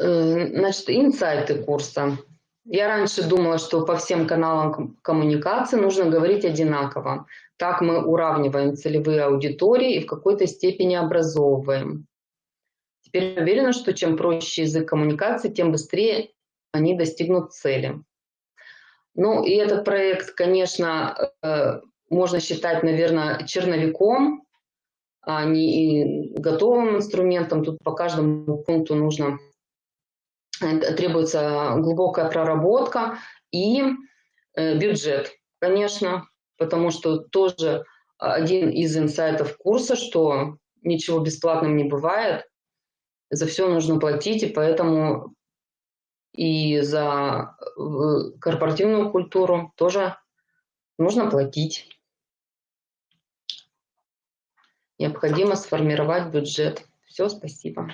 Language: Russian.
Э, значит, инсайты курса. Я раньше думала, что по всем каналам коммуникации нужно говорить одинаково. Так мы уравниваем целевые аудитории и в какой-то степени образовываем. Теперь уверена, что чем проще язык коммуникации, тем быстрее они достигнут цели. Ну и этот проект, конечно, э, можно считать, наверное, черновиком, а не готовым инструментом. Тут по каждому пункту нужно требуется глубокая проработка и э, бюджет, конечно, потому что тоже один из инсайтов курса, что ничего бесплатным не бывает, за все нужно платить, и поэтому и за э, корпоративную культуру тоже нужно платить. Необходимо сформировать бюджет. Все, спасибо.